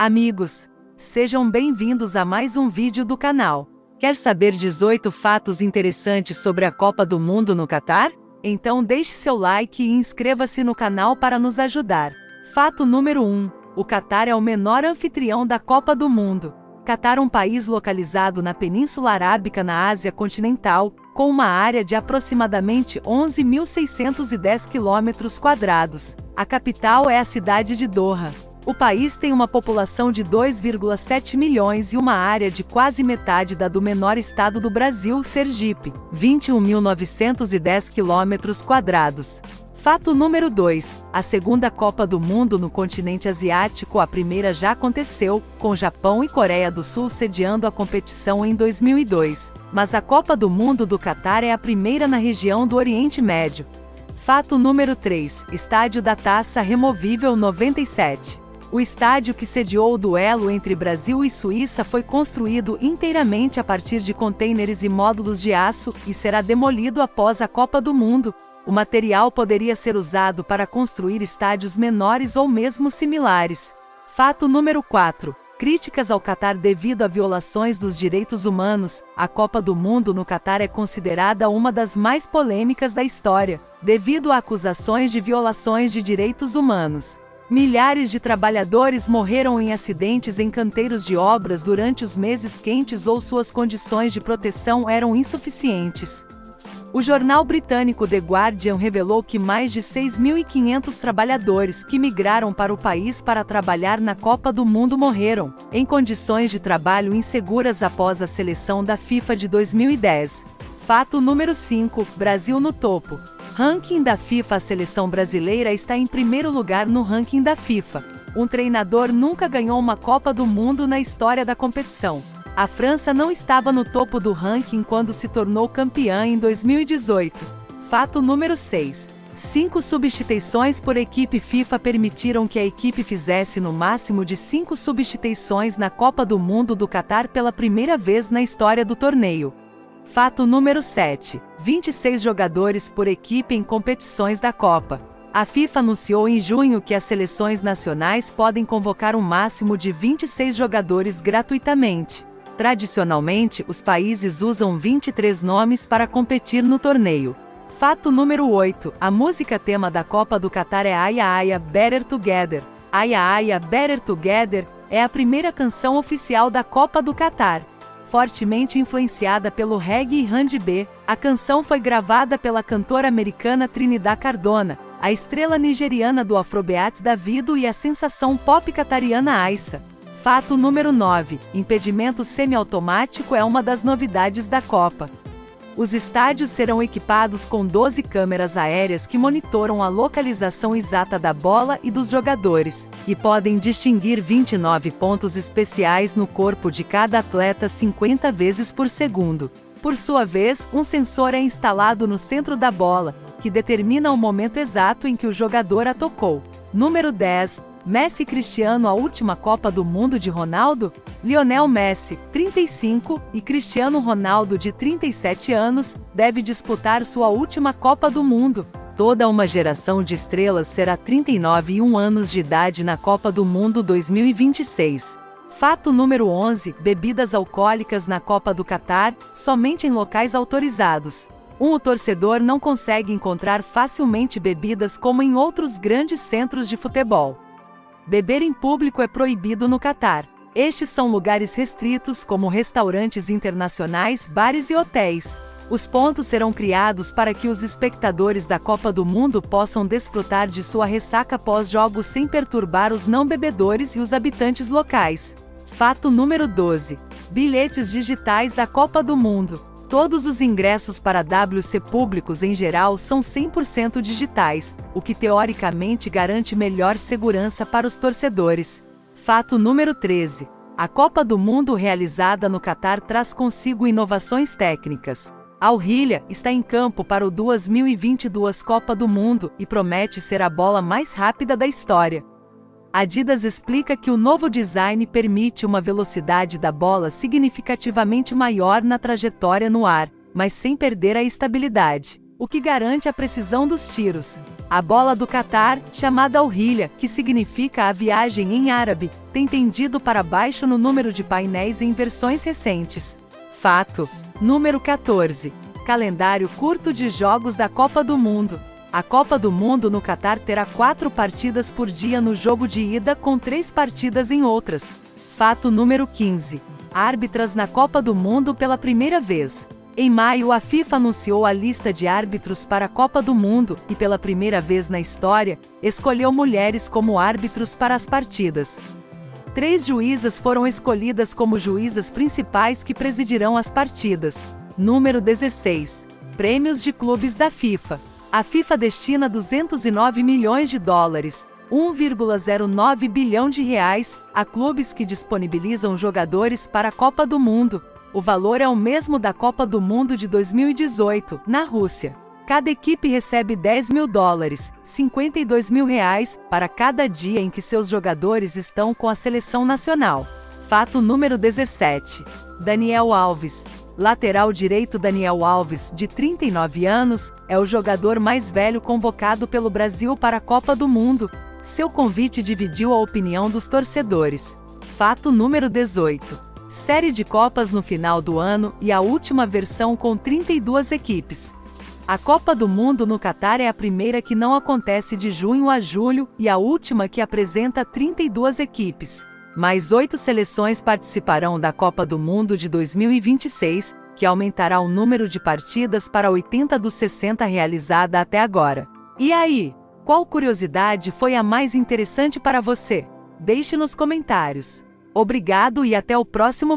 Amigos, sejam bem-vindos a mais um vídeo do canal. Quer saber 18 fatos interessantes sobre a Copa do Mundo no Catar? Então deixe seu like e inscreva-se no canal para nos ajudar. Fato número 1. O Catar é o menor anfitrião da Copa do Mundo. Catar é um país localizado na Península Arábica na Ásia continental, com uma área de aproximadamente 11.610 km. A capital é a cidade de Doha. O país tem uma população de 2,7 milhões e uma área de quase metade da do menor estado do Brasil, Sergipe, 21.910 quilômetros quadrados. Fato número 2. A segunda Copa do Mundo no continente asiático, a primeira já aconteceu, com Japão e Coreia do Sul sediando a competição em 2002. Mas a Copa do Mundo do Catar é a primeira na região do Oriente Médio. Fato número 3. Estádio da Taça Removível 97. O estádio que sediou o duelo entre Brasil e Suíça foi construído inteiramente a partir de contêineres e módulos de aço e será demolido após a Copa do Mundo. O material poderia ser usado para construir estádios menores ou mesmo similares. Fato número 4. Críticas ao Catar devido a violações dos direitos humanos. A Copa do Mundo no Catar é considerada uma das mais polêmicas da história, devido a acusações de violações de direitos humanos. Milhares de trabalhadores morreram em acidentes em canteiros de obras durante os meses quentes ou suas condições de proteção eram insuficientes. O jornal britânico The Guardian revelou que mais de 6.500 trabalhadores que migraram para o país para trabalhar na Copa do Mundo morreram, em condições de trabalho inseguras após a seleção da FIFA de 2010. Fato número 5: Brasil no topo. Ranking da FIFA A seleção brasileira está em primeiro lugar no ranking da FIFA. Um treinador nunca ganhou uma Copa do Mundo na história da competição. A França não estava no topo do ranking quando se tornou campeã em 2018. Fato número 6. Cinco substituições por equipe FIFA permitiram que a equipe fizesse no máximo de cinco substituições na Copa do Mundo do Catar pela primeira vez na história do torneio. Fato número 7. 26 jogadores por equipe em competições da Copa. A FIFA anunciou em junho que as seleções nacionais podem convocar um máximo de 26 jogadores gratuitamente. Tradicionalmente, os países usam 23 nomes para competir no torneio. Fato número 8. A música tema da Copa do Catar é Aya Aya Better Together. Aya Aya Better Together é a primeira canção oficial da Copa do Catar. Fortemente influenciada pelo reggae e R&B, a canção foi gravada pela cantora americana Trinidad Cardona, a estrela nigeriana do Afrobeat Davido e a sensação pop catariana Aissa. Fato número 9. Impedimento semiautomático é uma das novidades da Copa. Os estádios serão equipados com 12 câmeras aéreas que monitoram a localização exata da bola e dos jogadores, e podem distinguir 29 pontos especiais no corpo de cada atleta 50 vezes por segundo. Por sua vez, um sensor é instalado no centro da bola, que determina o momento exato em que o jogador a tocou. Número 10. Messi Cristiano a última Copa do Mundo de Ronaldo? Lionel Messi, 35, e Cristiano Ronaldo, de 37 anos, deve disputar sua última Copa do Mundo. Toda uma geração de estrelas será 39 e 1 anos de idade na Copa do Mundo 2026. Fato número 11: bebidas alcoólicas na Copa do Catar, somente em locais autorizados. Um o torcedor não consegue encontrar facilmente bebidas como em outros grandes centros de futebol. Beber em público é proibido no Catar. Estes são lugares restritos como restaurantes internacionais, bares e hotéis. Os pontos serão criados para que os espectadores da Copa do Mundo possam desfrutar de sua ressaca pós-jogos sem perturbar os não bebedores e os habitantes locais. Fato número 12. Bilhetes digitais da Copa do Mundo. Todos os ingressos para WC públicos em geral são 100% digitais, o que teoricamente garante melhor segurança para os torcedores. Fato número 13. A Copa do Mundo realizada no Catar traz consigo inovações técnicas. Al Hilya está em campo para o 2022 Copa do Mundo e promete ser a bola mais rápida da história. Adidas explica que o novo design permite uma velocidade da bola significativamente maior na trajetória no ar, mas sem perder a estabilidade. o que garante a precisão dos tiros. A bola do Catar, chamada Al-Hilya, que significa a viagem em árabe, tem tendido para baixo no número de painéis em versões recentes. Fato. Número 14. Calendário curto de jogos da Copa do Mundo. A Copa do Mundo no Catar terá quatro partidas por dia no jogo de ida com três partidas em outras. Fato número 15. Árbitras na Copa do Mundo pela primeira vez. Em maio, a FIFA anunciou a lista de árbitros para a Copa do Mundo e, pela primeira vez na história, escolheu mulheres como árbitros para as partidas. Três juízas foram escolhidas como juízas principais que presidirão as partidas. Número 16. Prêmios de clubes da FIFA. A FIFA destina 209 milhões de dólares, 1,09 bilhão de reais, a clubes que disponibilizam jogadores para a Copa do Mundo, o valor é o mesmo da Copa do Mundo de 2018, na Rússia. Cada equipe recebe 10 mil dólares, 52 mil reais, para cada dia em que seus jogadores estão com a seleção nacional. Fato número 17. Daniel Alves. Lateral direito Daniel Alves, de 39 anos, é o jogador mais velho convocado pelo Brasil para a Copa do Mundo. Seu convite dividiu a opinião dos torcedores. Fato número 18 série de Copas no final do ano e a última versão com 32 equipes. A Copa do Mundo no Catar é a primeira que não acontece de junho a julho e a última que apresenta 32 equipes. Mais oito seleções participarão da Copa do Mundo de 2026, que aumentará o número de partidas para 80 dos 60 realizada até agora. E aí, qual curiosidade foi a mais interessante para você? Deixe nos comentários. Obrigado e até o próximo vídeo.